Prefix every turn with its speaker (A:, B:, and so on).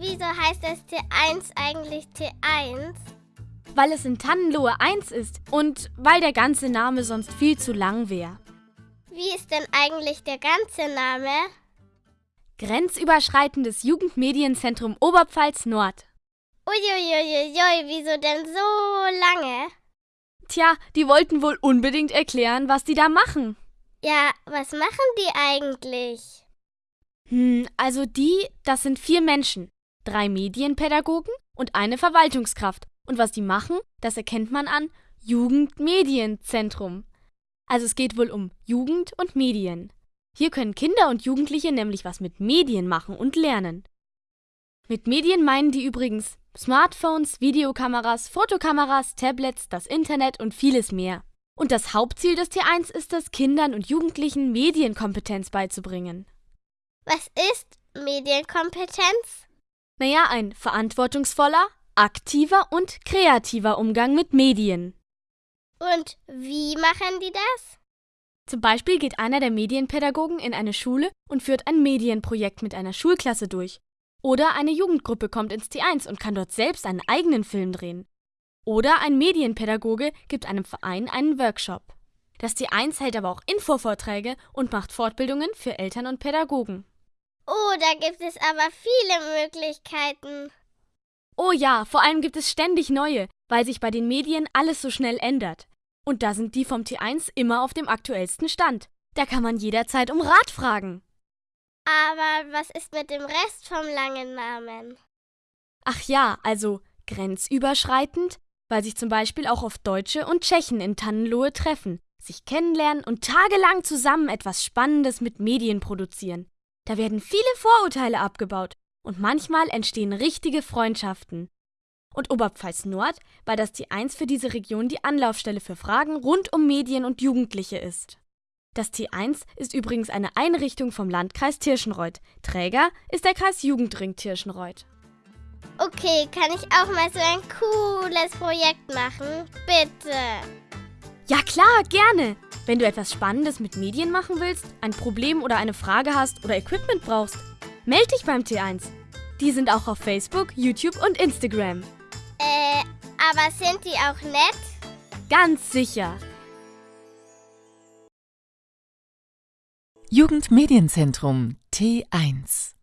A: wieso heißt das T1 eigentlich T1?
B: Weil es in Tannenlohe 1 ist und weil der ganze Name sonst viel zu lang wäre.
A: Wie ist denn eigentlich der ganze Name?
B: Grenzüberschreitendes Jugendmedienzentrum Oberpfalz Nord.
A: Uiuiuiui, wieso denn so lange?
B: Tja, die wollten wohl unbedingt erklären, was die da machen.
A: Ja, was machen die eigentlich?
B: Hm, also die, das sind vier Menschen. Drei Medienpädagogen und eine Verwaltungskraft. Und was die machen, das erkennt man an Jugendmedienzentrum. Also es geht wohl um Jugend und Medien. Hier können Kinder und Jugendliche nämlich was mit Medien machen und lernen. Mit Medien meinen die übrigens Smartphones, Videokameras, Fotokameras, Tablets, das Internet und vieles mehr. Und das Hauptziel des T1 ist es, Kindern und Jugendlichen Medienkompetenz beizubringen.
A: Was ist Medienkompetenz?
B: Naja, ein verantwortungsvoller, aktiver und kreativer Umgang mit Medien.
A: Und wie machen die das?
B: Zum Beispiel geht einer der Medienpädagogen in eine Schule und führt ein Medienprojekt mit einer Schulklasse durch. Oder eine Jugendgruppe kommt ins T1 und kann dort selbst einen eigenen Film drehen. Oder ein Medienpädagoge gibt einem Verein einen Workshop. Das T1 hält aber auch Infovorträge und macht Fortbildungen für Eltern und Pädagogen.
A: Oh, da gibt es aber viele Möglichkeiten.
B: Oh ja, vor allem gibt es ständig neue, weil sich bei den Medien alles so schnell ändert. Und da sind die vom T1 immer auf dem aktuellsten Stand. Da kann man jederzeit um Rat fragen.
A: Aber was ist mit dem Rest vom langen Namen?
B: Ach ja, also grenzüberschreitend, weil sich zum Beispiel auch oft Deutsche und Tschechen in Tannenlohe treffen, sich kennenlernen und tagelang zusammen etwas Spannendes mit Medien produzieren. Da werden viele Vorurteile abgebaut und manchmal entstehen richtige Freundschaften. Und Oberpfalz Nord, weil das die Eins für diese Region die Anlaufstelle für Fragen rund um Medien und Jugendliche ist. Das T1 ist übrigens eine Einrichtung vom Landkreis Tirschenreuth. Träger ist der Kreis Jugendring Tirschenreuth.
A: Okay, kann ich auch mal so ein cooles Projekt machen? Bitte.
B: Ja klar, gerne. Wenn du etwas Spannendes mit Medien machen willst, ein Problem oder eine Frage hast oder Equipment brauchst, melde dich beim T1. Die sind auch auf Facebook, YouTube und Instagram.
A: Äh, aber sind die auch nett?
B: Ganz sicher.
C: Jugendmedienzentrum T1